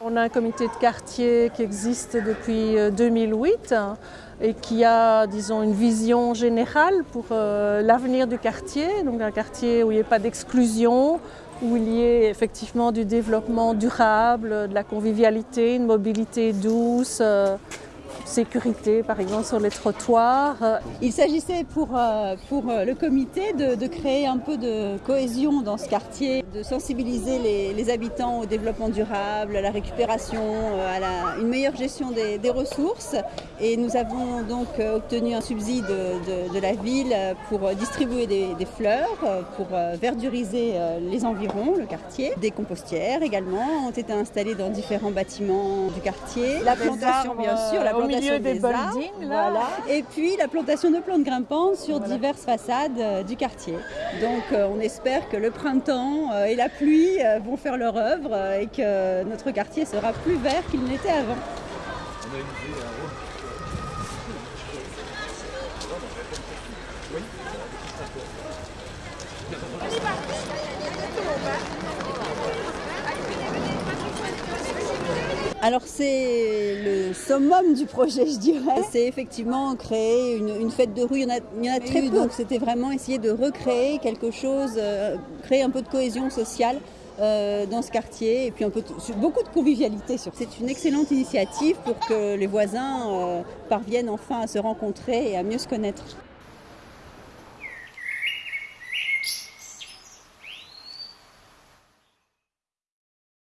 On a un comité de quartier qui existe depuis 2008 et qui a, disons, une vision générale pour l'avenir du quartier. Donc un quartier où il n'y ait pas d'exclusion, où il y ait effectivement du développement durable, de la convivialité, une mobilité douce, sécurité par exemple sur les trottoirs. Il s'agissait pour, euh, pour euh, le comité de, créer un peu de cohésion dans ce quartier, de sensibiliser les, habitants au développement durable, à la récupération, euh, à la, une meilleure gestion des, ressources. Et nous avons donc obtenu un subside de, la ville pour distribuer des, fleurs, pour verduriser les environs, le quartier. Des compostières également ont été installées dans différents bâtiments du quartier. La plantation bien sûr, la plantation milieu des. Voilà. Et puis la plantation de plantes grimpantes sur diverses façades euh, du quartier. Donc euh, on espère que le printemps euh, et la pluie vont faire leur œuvre et que notre quartier sera plus vert qu'il n'était avant. Alors c'est le summum du projet, je dirais. C'est effectivement créer une, fête de rue. Il y en a, il y en a très peu. Donc c'était vraiment essayer de recréer quelque chose, euh, créer un peu de cohésion sociale. Euh, dans ce quartier et puis un peu beaucoup de convivialité. C'est une excellente initiative pour que les voisins euh, parviennent enfin à se rencontrer et à mieux se connaître.